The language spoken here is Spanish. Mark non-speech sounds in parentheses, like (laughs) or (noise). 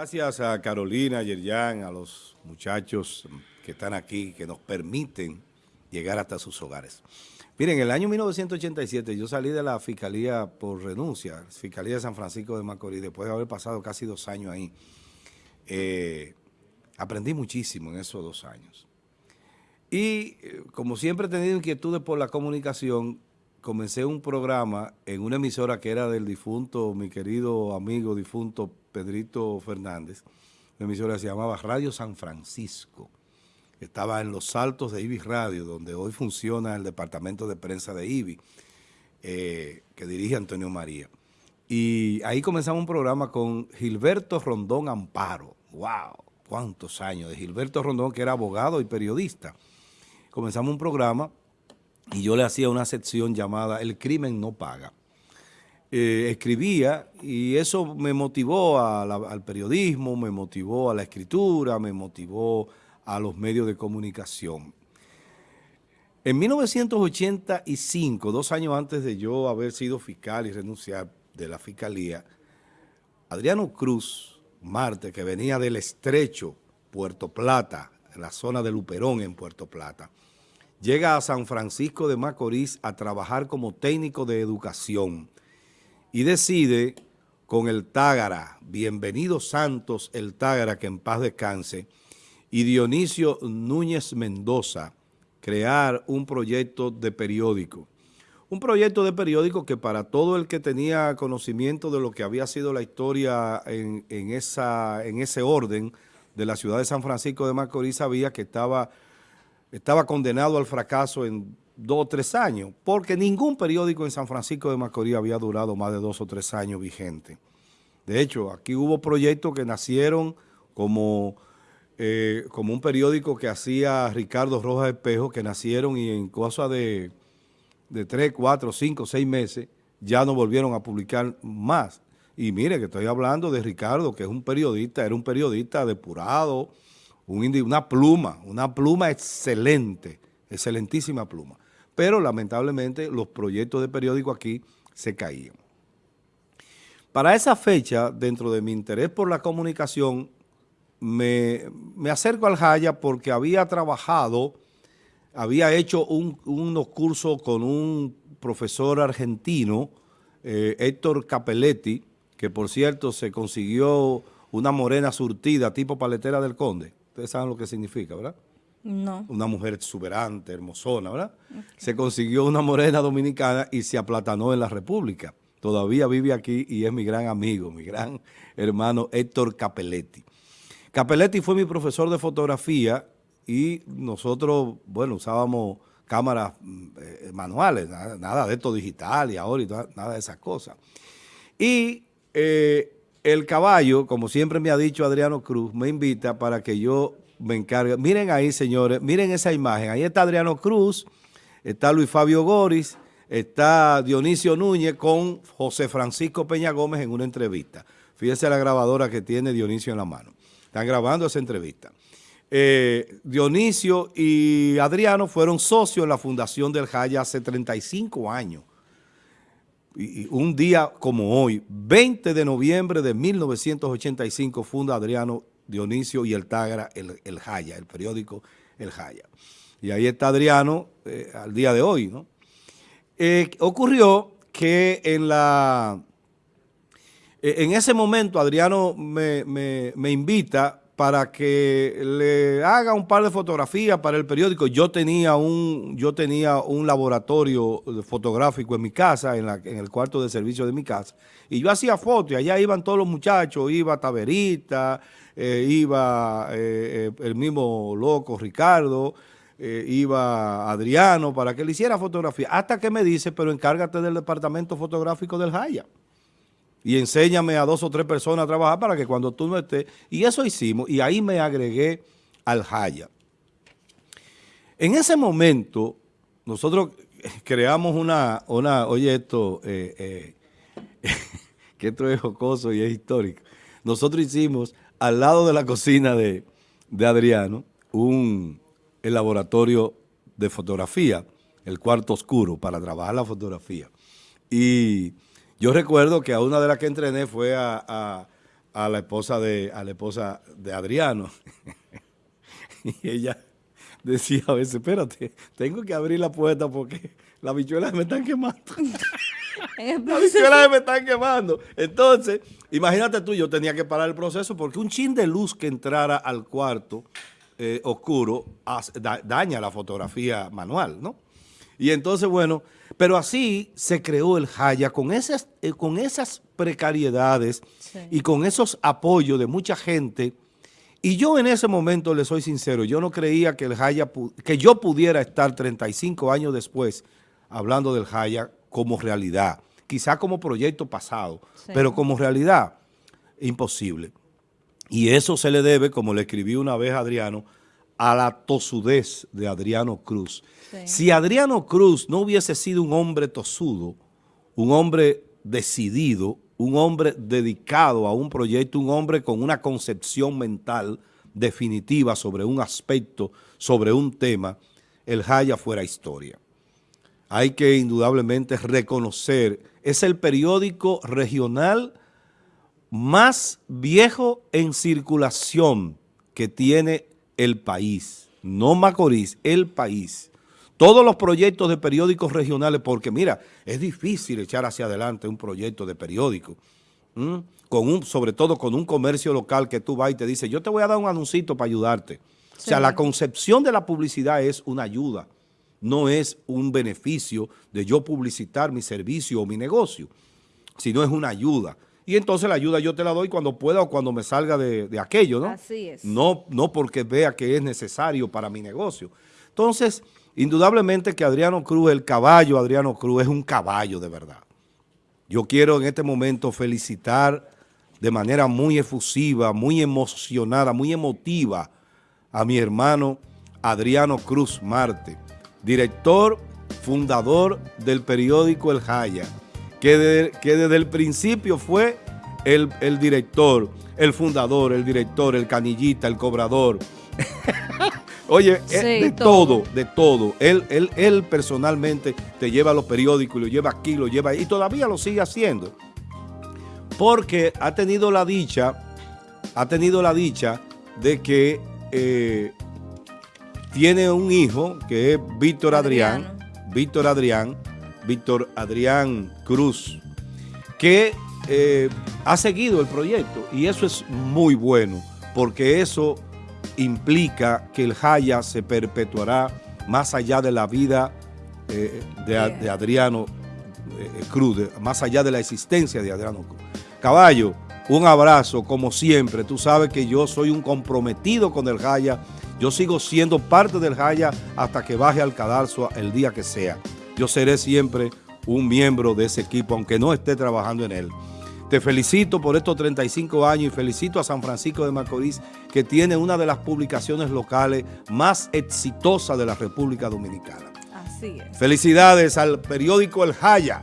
gracias a Carolina, a Yerjan, a los muchachos que están aquí, que nos permiten llegar hasta sus hogares. Miren, en el año 1987 yo salí de la Fiscalía por renuncia, Fiscalía de San Francisco de Macorís, después de haber pasado casi dos años ahí. Eh, aprendí muchísimo en esos dos años. Y eh, como siempre he tenido inquietudes por la comunicación, comencé un programa en una emisora que era del difunto, mi querido amigo difunto Pedrito Fernández. La emisora se llamaba Radio San Francisco. Estaba en los altos de IBI Radio, donde hoy funciona el departamento de prensa de IBI, eh, que dirige Antonio María. Y ahí comenzamos un programa con Gilberto Rondón Amparo. ¡Wow! ¿Cuántos años? De Gilberto Rondón, que era abogado y periodista. Comenzamos un programa y yo le hacía una sección llamada El crimen no paga. Eh, escribía y eso me motivó al periodismo, me motivó a la escritura, me motivó a los medios de comunicación. En 1985, dos años antes de yo haber sido fiscal y renunciar de la fiscalía, Adriano Cruz Marte, que venía del estrecho Puerto Plata, en la zona de Luperón en Puerto Plata, llega a San Francisco de Macorís a trabajar como técnico de educación y decide con el Tágara, bienvenido Santos el Tágara, que en paz descanse, y Dionisio Núñez Mendoza, crear un proyecto de periódico. Un proyecto de periódico que para todo el que tenía conocimiento de lo que había sido la historia en, esa, en ese orden de la ciudad de San Francisco de Macorís sabía que estaba estaba condenado al fracaso en dos o tres años, porque ningún periódico en San Francisco de Macorís había durado más de dos o tres años vigente. De hecho, aquí hubo proyectos que nacieron como, eh, como un periódico que hacía Ricardo Rojas Espejo, que nacieron y en cosa de, de tres, cuatro, cinco, seis meses ya no volvieron a publicar más. Y mire que estoy hablando de Ricardo, que es un periodista, era un periodista depurado, una pluma, una pluma excelente, excelentísima pluma. Pero lamentablemente los proyectos de periódico aquí se caían. Para esa fecha, dentro de mi interés por la comunicación, me, acerco al Jaya porque había trabajado, había hecho unos cursos con un profesor argentino, eh, Héctor Capelletti, que por cierto se consiguió una morena surtida tipo paletera del Conde. Ustedes saben lo que significa, ¿verdad? No. Una mujer exuberante, hermosona, ¿verdad? Se consiguió una morena dominicana y se aplatanó en la República. Todavía vive aquí y es mi gran amigo, mi gran hermano Héctor Capelletti. Capelletti fue mi profesor de fotografía y nosotros, bueno, usábamos cámaras eh, manuales, nada, de esto digital y ahora y nada de esas cosas. Y eh, el caballo, como siempre me ha dicho Adriano Cruz, me invita para que yo me encargue. Miren ahí, señores, miren esa imagen. Ahí está Adriano Cruz, está Luis Fabio Goris, está Dionisio Núñez con José Francisco Peña Gómez en una entrevista. Fíjense la grabadora que tiene Dionisio en la mano. Están grabando esa entrevista. Eh, Dionisio y Adriano fueron socios en la fundación del Jaya hace 35 años y un día como hoy, 20 de noviembre de 1985, funda Adriano Dionisio y el Tagra, el, Jaya, el periódico El Jaya. Y ahí está Adriano eh, al día de hoy, ¿no? Eh, ocurrió que en la... Eh, en ese momento Adriano me, me invita para que le haga un par de fotografías para el periódico. Yo tenía un, yo tenía un laboratorio fotográfico en mi casa, en, el cuarto de servicio de mi casa, y yo hacía fotos, y allá iban todos los muchachos, iba Taberita, eh, iba eh, eh, el mismo loco Ricardo, iba Adriano, para que le hiciera fotografía, hasta que me dice, pero encárgate del departamento fotográfico del Jaya y enséñame a dos o tres personas a trabajar para que cuando tú no estés, y eso hicimos, y ahí me agregué al Jaya. En ese momento, nosotros creamos una, una oye esto, eh, eh, que esto es jocoso y es histórico. Nosotros hicimos al lado de la cocina de, de Adriano un laboratorio de fotografía, el cuarto oscuro para trabajar la fotografía. Y yo recuerdo que a una de las que entrené fue a, a la esposa de, a la esposa de Adriano. (laughs) y ella decía a veces, espérate, tengo que abrir la puerta porque las bichuelas me están quemando. (laughs) las bichuelas me están quemando. Entonces, imagínate tú, yo tenía que parar el proceso porque un chin de luz que entrara al cuarto eh, oscuro daña la fotografía manual, ¿no? Y entonces, bueno, pero así se creó el Jaya con esas, eh, con esas precariedades y con esos apoyos de mucha gente. Y yo en ese momento, le soy sincero, yo no creía que el Jaya, que yo pudiera estar 35 años después hablando del Jaya como realidad. Quizá como proyecto pasado, pero como realidad, imposible. Y eso se le debe, como le escribí una vez a Adriano, a la tosudez de Adriano Cruz. Si Adriano Cruz no hubiese sido un hombre tosudo, un hombre decidido, un hombre dedicado a un proyecto, un hombre con una concepción mental definitiva sobre un aspecto, sobre un tema, el Jaya fuera historia. Hay que indudablemente reconocer, es el periódico regional más viejo en circulación que tiene el país, no Macorís, el país. Todos los proyectos de periódicos regionales, porque mira, es difícil echar hacia adelante un proyecto de periódico, con un, sobre todo con un comercio local que tú vas y te dice, yo te voy a dar un anuncito para ayudarte. O sea, la concepción de la publicidad es una ayuda, no es un beneficio de yo publicitar mi servicio o mi negocio, sino es una ayuda y entonces la ayuda yo te la doy cuando pueda o cuando me salga de, aquello, ¿no? Así es. No, no porque vea que es necesario para mi negocio. Entonces, indudablemente que Adriano Cruz, el caballo Adriano Cruz, es un caballo de verdad. Yo quiero en este momento felicitar de manera muy efusiva, muy emocionada, muy emotiva a mi hermano Adriano Cruz Marte, director, fundador del periódico El Jaya, que, desde el principio fue el, director, el fundador, el director, el canillita, el cobrador. (laughs) Oye, eh, de todo. de todo. Él, él, él personalmente te lleva los periódicos, lo lleva aquí, lo lleva y todavía lo sigue haciendo. Porque ha tenido la dicha, ha tenido la dicha de que eh, tiene un hijo que es Víctor Adrián, Víctor Adrián, Víctor Adrián Cruz, que eh, ha seguido el proyecto y eso es muy bueno porque eso implica que el Jaya se perpetuará más allá de la vida eh, de, Adriano eh, Cruz, más allá de la existencia de Adriano Cruz. Caballo, un abrazo como siempre. Tú sabes que yo soy un comprometido con el Jaya. Yo sigo siendo parte del Jaya hasta que baje al cadalso el día que sea yo seré siempre un miembro de ese equipo, aunque no esté trabajando en él. Te felicito por estos 35 años y felicito a San Francisco de Macorís, que tiene una de las publicaciones locales más exitosas de la República Dominicana. Así es. Felicidades al periódico El Jaya.